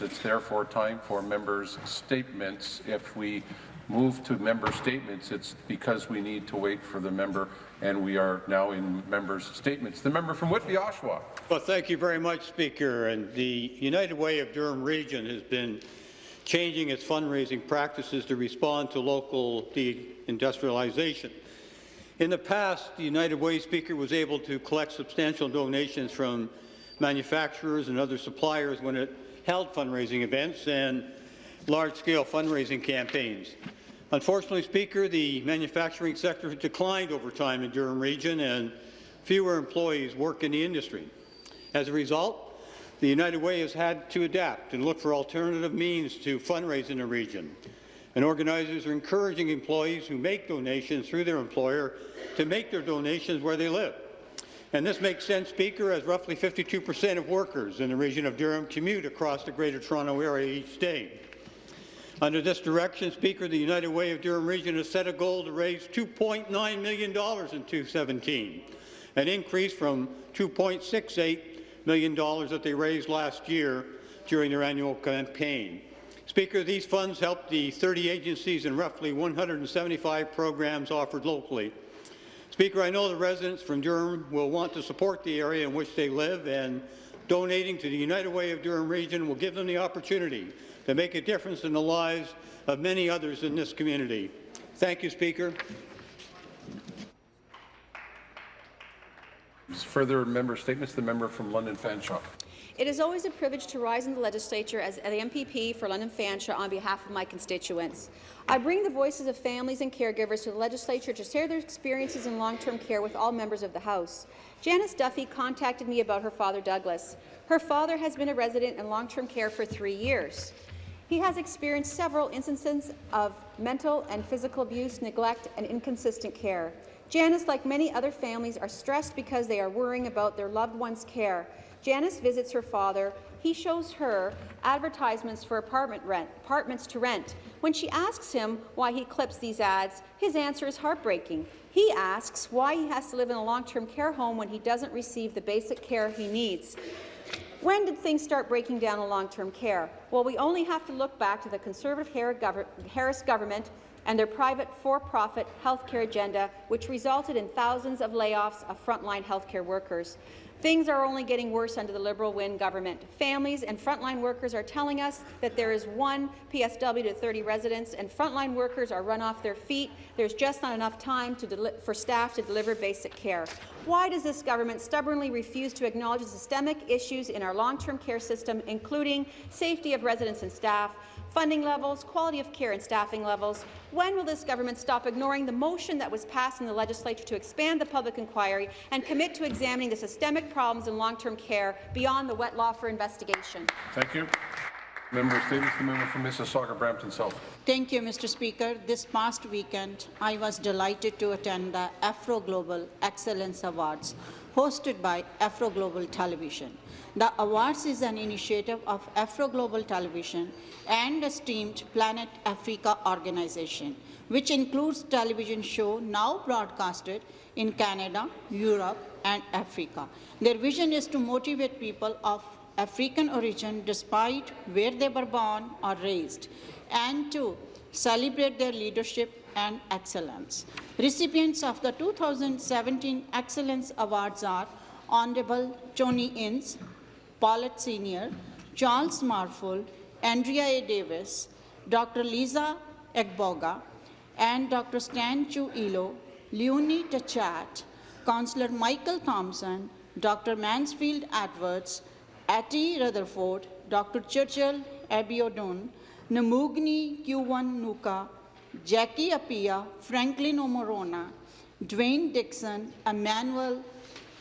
It's therefore time for members' statements. If we move to member statements, it's because we need to wait for the member, and we are now in members' statements. The member from Whitby, Oshawa. Well, thank you very much, Speaker. And the United Way of Durham Region has been changing its fundraising practices to respond to local deindustrialization. In the past, the United Way Speaker was able to collect substantial donations from manufacturers and other suppliers when it held fundraising events and large-scale fundraising campaigns. Unfortunately, Speaker, the manufacturing sector has declined over time in Durham Region and fewer employees work in the industry. As a result, the United Way has had to adapt and look for alternative means to fundraise in the region. And organizers are encouraging employees who make donations through their employer to make their donations where they live. And this makes sense, Speaker, as roughly 52 per cent of workers in the region of Durham commute across the Greater Toronto Area each day. Under this direction, Speaker, the United Way of Durham Region has set a goal to raise $2.9 million in 2017, an increase from $2.68 million that they raised last year during their annual campaign. Speaker, these funds help the 30 agencies and roughly 175 programs offered locally Speaker, I know the residents from Durham will want to support the area in which they live, and donating to the United Way of Durham region will give them the opportunity to make a difference in the lives of many others in this community. Thank you, Speaker. Further member statements. The member from London Fanshawe. It is always a privilege to rise in the legislature as the MPP for London Fanshawe on behalf of my constituents. I bring the voices of families and caregivers to the legislature to share their experiences in long-term care with all members of the House. Janice Duffy contacted me about her father, Douglas. Her father has been a resident in long-term care for three years. He has experienced several instances of mental and physical abuse, neglect, and inconsistent care. Janice, like many other families, are stressed because they are worrying about their loved one's care. Janice visits her father. He shows her advertisements for apartment rent, apartments to rent. When she asks him why he clips these ads, his answer is heartbreaking. He asks why he has to live in a long-term care home when he doesn't receive the basic care he needs. When did things start breaking down in long-term care? Well, we only have to look back to the Conservative Harris government and their private for-profit healthcare agenda, which resulted in thousands of layoffs of frontline healthcare workers. Things are only getting worse under the Liberal Wynne government. Families and frontline workers are telling us that there is one PSW to 30 residents, and frontline workers are run off their feet. There's just not enough time for staff to deliver basic care. Why does this government stubbornly refuse to acknowledge the systemic issues in our long-term care system, including safety of residents and staff, funding levels, quality of care and staffing levels. When will this government stop ignoring the motion that was passed in the legislature to expand the public inquiry and commit to examining the systemic problems in long-term care beyond the Wettlaufer investigation? Thank you. Member Statements, the member from Mississauga, Brampton South. Thank you, Mr. Speaker. This past weekend, I was delighted to attend the Afro Global Excellence Awards, hosted by Afro Global Television. The awards is an initiative of Afro Global Television and esteemed Planet Africa organization, which includes television show now broadcasted in Canada, Europe, and Africa. Their vision is to motivate people of African origin despite where they were born or raised, and to celebrate their leadership and excellence. Recipients of the 2017 Excellence Awards are Honorable Tony Innes, Paulette Sr., Charles Marful, Andrea A. Davis, Dr. Lisa Egboga, and Dr. Stan Chu Ilo, Leonie Tachat, Councillor Michael Thompson, Dr. Mansfield Edwards, Atty Rutherford, Dr. Churchill Abiodun, Namugni Q1 Nuka, Jackie Apia, Franklin Omorona, Dwayne Dixon, Emmanuel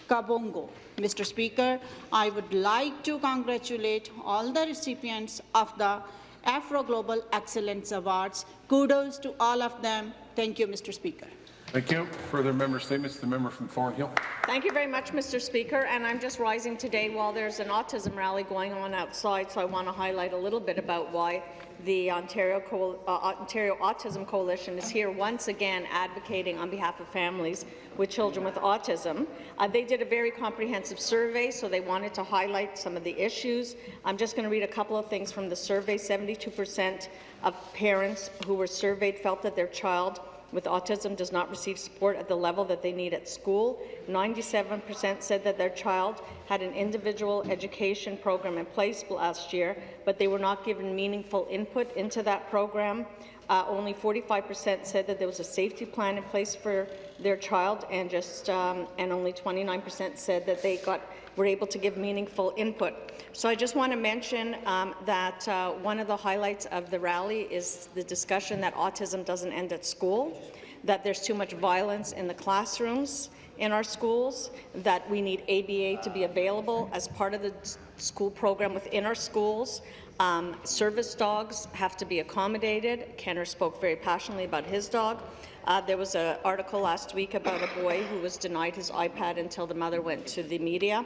Kabongo. Mr. Speaker, I would like to congratulate all the recipients of the Afro Global Excellence Awards. Kudos to all of them. Thank you, Mr. Speaker. Thank you. Further member statements, the member from Thornhill. Thank you very much, Mr. Speaker. And I'm just rising today while there's an autism rally going on outside, so I want to highlight a little bit about why the Ontario, Co uh, Ontario Autism Coalition is here once again advocating on behalf of families with children with autism. Uh, they did a very comprehensive survey, so they wanted to highlight some of the issues. I'm just going to read a couple of things from the survey. 72% of parents who were surveyed felt that their child with autism does not receive support at the level that they need at school. 97% said that their child had an individual education program in place last year, but they were not given meaningful input into that program. Uh, only 45% said that there was a safety plan in place for their child, and just um, and only 29% said that they got were able to give meaningful input. So I just want to mention um, that uh, one of the highlights of the rally is the discussion that autism doesn't end at school, that there's too much violence in the classrooms in our schools, that we need ABA to be available as part of the school program within our schools. Um, service dogs have to be accommodated. Kenner spoke very passionately about his dog. Uh, there was an article last week about a boy who was denied his iPad until the mother went to the media.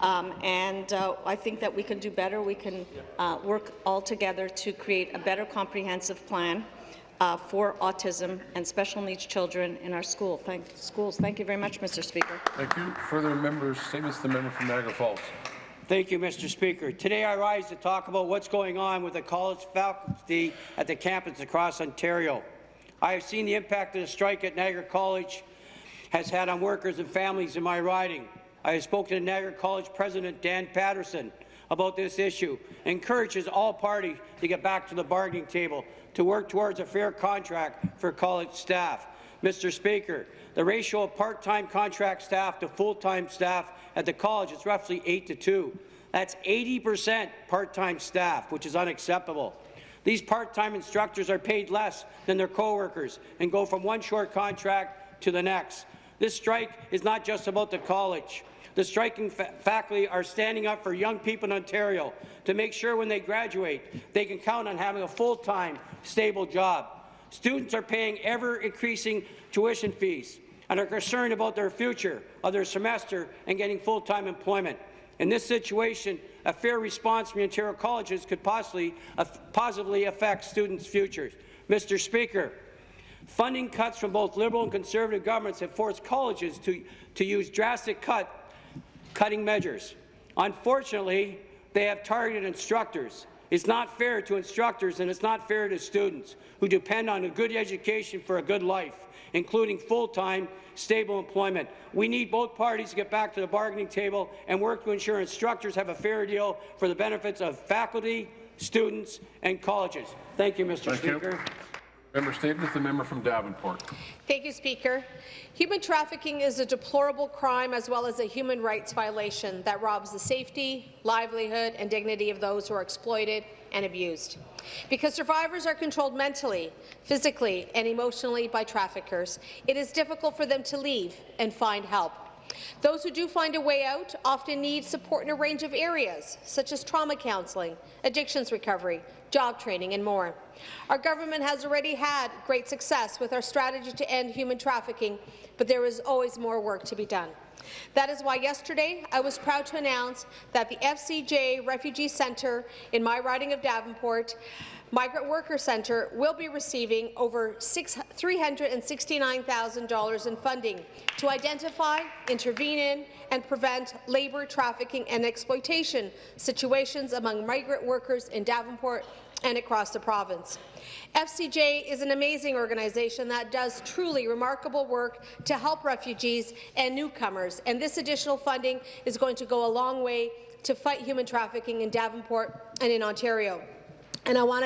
Um, and uh, I think that we can do better. We can uh, work all together to create a better comprehensive plan uh, for autism and special needs children in our school. Thank, schools. Thank you very much, Mr. Speaker. Thank you. Further member statements, the member from Niagara Falls. Thank you, Mr. Speaker. Today I rise to talk about what's going on with the college faculty at the campus across Ontario. I have seen the impact that the strike at Niagara College has had on workers and families in my riding. I have spoken to Niagara College President Dan Patterson about this issue, encourages all parties to get back to the bargaining table to work towards a fair contract for college staff. Mr. Speaker, the ratio of part-time contract staff to full-time staff at the college is roughly 8 to 2. That's 80% part-time staff, which is unacceptable. These part-time instructors are paid less than their co-workers and go from one short contract to the next. This strike is not just about the college. The striking fa faculty are standing up for young people in Ontario to make sure when they graduate, they can count on having a full-time, stable job. Students are paying ever-increasing tuition fees and are concerned about their future of their semester and getting full-time employment. In this situation, a fair response from Ontario colleges could possibly, uh, positively affect students' futures. Mr. Speaker, funding cuts from both Liberal and Conservative governments have forced colleges to, to use drastic cut, cutting measures. Unfortunately, they have targeted instructors. It's not fair to instructors and it's not fair to students who depend on a good education for a good life, including full-time, stable employment. We need both parties to get back to the bargaining table and work to ensure instructors have a fair deal for the benefits of faculty, students, and colleges. Thank you, Mr. Thank you. Member statements, the member from Davenport. Thank you, Speaker. Human trafficking is a deplorable crime as well as a human rights violation that robs the safety, livelihood and dignity of those who are exploited and abused. Because survivors are controlled mentally, physically and emotionally by traffickers, it is difficult for them to leave and find help. Those who do find a way out often need support in a range of areas, such as trauma counselling, addictions recovery, job training, and more. Our government has already had great success with our strategy to end human trafficking, but there is always more work to be done. That is why yesterday I was proud to announce that the FCJ Refugee Centre in my riding of Davenport Migrant Worker Centre will be receiving over $369,000 in funding to identify, intervene in, and prevent labour trafficking and exploitation situations among migrant workers in Davenport and across the province. FCJ is an amazing organization that does truly remarkable work to help refugees and newcomers, and this additional funding is going to go a long way to fight human trafficking in Davenport and in Ontario. And I want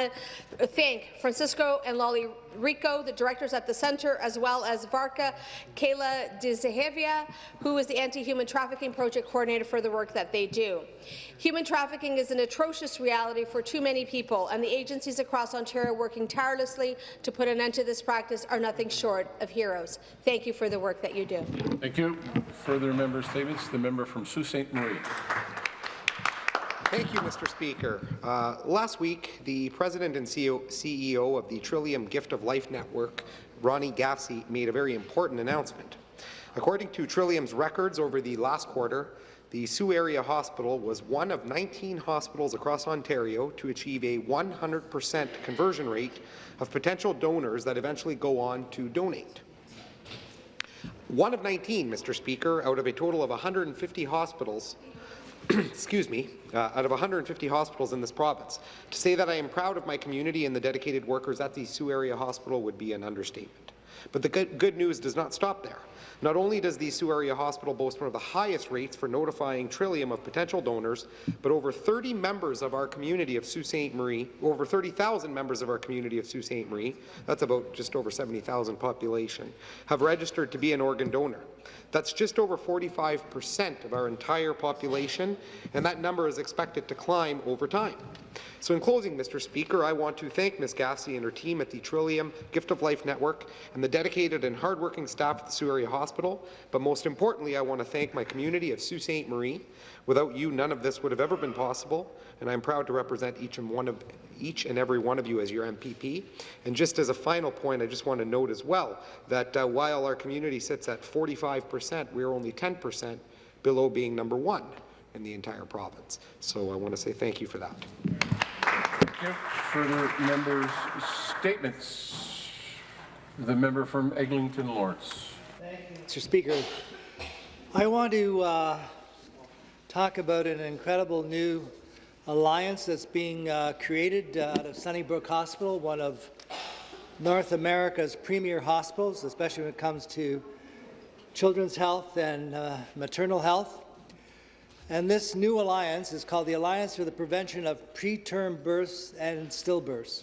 to thank Francisco and Loly Rico, the directors at the centre, as well as Varka Kayla Dizahevia, who is the Anti-Human Trafficking Project Coordinator for the work that they do. Human trafficking is an atrocious reality for too many people, and the agencies across Ontario working tirelessly to put an end to this practice are nothing short of heroes. Thank you for the work that you do. Thank you. Further member statements, the member from Sault Ste. Marie. Thank you, Mr. Speaker. Uh, last week, the president and CEO, CEO of the Trillium Gift of Life Network Ronnie Gavsie made a very important announcement. According to Trillium's records over the last quarter, the Sault Area Hospital was one of 19 hospitals across Ontario to achieve a 100% conversion rate of potential donors that eventually go on to donate. One of 19, Mr. Speaker, out of a total of 150 hospitals excuse me, uh, out of 150 hospitals in this province. To say that I am proud of my community and the dedicated workers at the Sault Area Hospital would be an understatement. But the good, good news does not stop there. Not only does the Sault Area Hospital boast one of the highest rates for notifying Trillium of potential donors, but over 30 members of our community of Sault Ste. Marie, over 30,000 members of our community of Sault Ste. Marie, that's about just over 70,000 population, have registered to be an organ donor. That's just over 45% of our entire population, and that number is expected to climb over time. So in closing, Mr. Speaker, I want to thank Ms. Gavsie and her team at the Trillium Gift of Life Network and the dedicated and hardworking staff at the Sault Area Hospital, but most importantly, I want to thank my community of Sault Ste. Marie. Without you, none of this would have ever been possible, and I'm proud to represent each and one of each and every one of you as your MPP. And just as a final point, I just want to note as well that uh, while our community sits at 45%, we're only 10% below being number one in the entire province. So I want to say thank you for that. Thank you. Further members' statements. The member from Eglinton Lawrence. Mr. Speaker, I want to uh, talk about an incredible new alliance that's being uh, created uh, out of Sunnybrook Hospital, one of North America's premier hospitals, especially when it comes to children's health and uh, maternal health. And this new alliance is called the Alliance for the Prevention of Preterm Births and Stillbirths.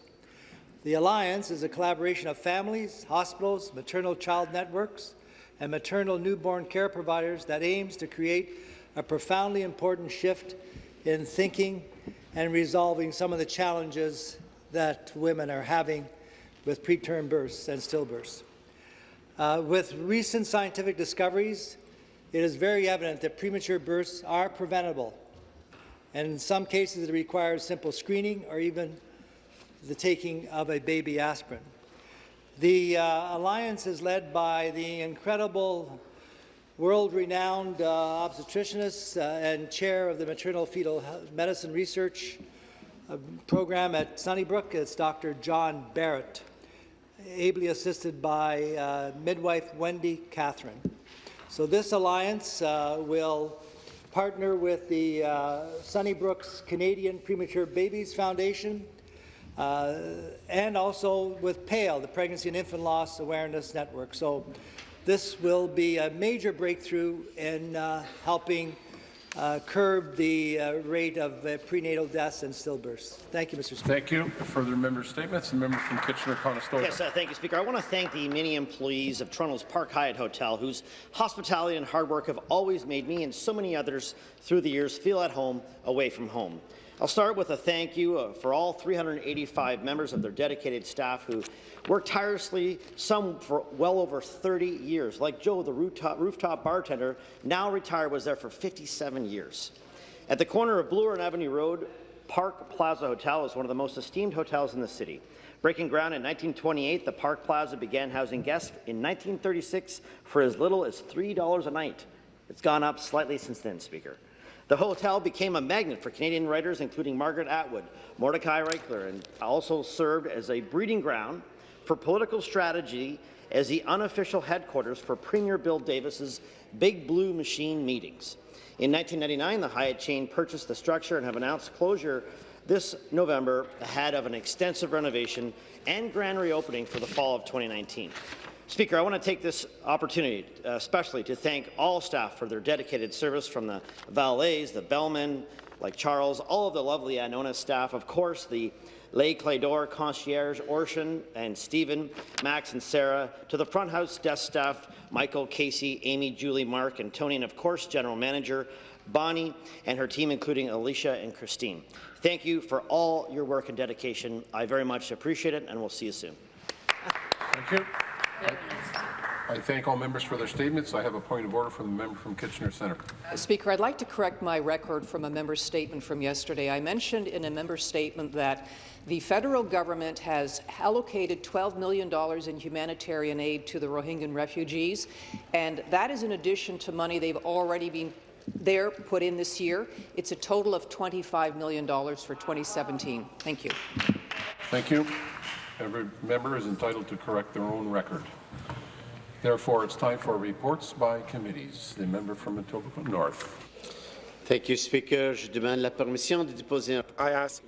The alliance is a collaboration of families, hospitals, maternal child networks, and maternal newborn care providers that aims to create a profoundly important shift in thinking and resolving some of the challenges that women are having with preterm births and stillbirths. Uh, with recent scientific discoveries, it is very evident that premature births are preventable, and in some cases it requires simple screening or even the taking of a baby aspirin. The uh, alliance is led by the incredible world-renowned uh, obstetricianist uh, and chair of the maternal fetal medicine research uh, program at Sunnybrook. It's Dr. John Barrett, ably assisted by uh, midwife Wendy Catherine. So this alliance uh, will partner with the uh, Sunnybrook's Canadian Premature Babies Foundation and also with PAIL, the Pregnancy and Infant Loss Awareness Network. So this will be a major breakthrough in uh, helping uh, curb the uh, rate of uh, prenatal deaths and stillbirths. Thank you, Mr. Speaker. Thank you. Further member statements. The member from Kitchener-Conestoga. Yes, uh, thank you, Speaker. I want to thank the many employees of Toronto's Park Hyatt Hotel whose hospitality and hard work have always made me and so many others through the years feel at home away from home. I'll start with a thank you uh, for all 385 members of their dedicated staff who worked tirelessly, some for well over 30 years. Like Joe, the rooftop, rooftop bartender, now retired, was there for 57 years. At the corner of Bloor and Avenue Road, Park Plaza Hotel is one of the most esteemed hotels in the city. Breaking ground in 1928, the Park Plaza began housing guests in 1936 for as little as $3 a night. It's gone up slightly since then, Speaker. The hotel became a magnet for Canadian writers, including Margaret Atwood, Mordecai Richler, and also served as a breeding ground for political strategy as the unofficial headquarters for Premier Bill Davis's Big Blue Machine meetings. In 1999, the Hyatt chain purchased the structure and have announced closure this November ahead of an extensive renovation and grand reopening for the fall of 2019. Speaker, I want to take this opportunity uh, especially to thank all staff for their dedicated service from the valets, the bellmen, like Charles, all of the lovely Annona staff, of course, the Les Clefs d'Or concierge, Orshan and Stephen, Max and Sarah, to the front house desk staff, Michael, Casey, Amy, Julie, Mark, and Tony, and of course, General Manager Bonnie and her team, including Alicia and Christine. Thank you for all your work and dedication. I very much appreciate it, and we'll see you soon. Thank you. I thank all members for their statements. I have a point of order from the member from Kitchener Centre. Uh, Speaker, I'd like to correct my record from a member's statement from yesterday. I mentioned in a member's statement that the federal government has allocated $12 million in humanitarian aid to the Rohingya refugees, and that is in addition to money they've already been there put in this year. It's a total of $25 million for 2017. Thank you. Thank you. Every member is entitled to correct their own record. Therefore, it's time for reports by committees. The member from Etobicoke North. Thank you, Speaker. Je demande la permission de déposer un I ask